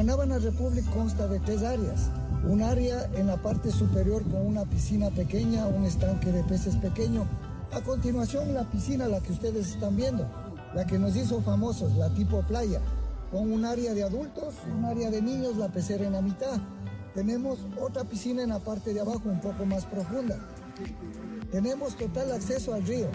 Guanábana Republic consta de tres áreas. Un área en la parte superior con una piscina pequeña, un estanque de peces pequeño. A continuación la piscina, la que ustedes están viendo, la que nos hizo famosos, la tipo playa, con un área de adultos, un área de niños, la pecera en la mitad. Tenemos otra piscina en la parte de abajo, un poco más profunda. Tenemos total acceso al río.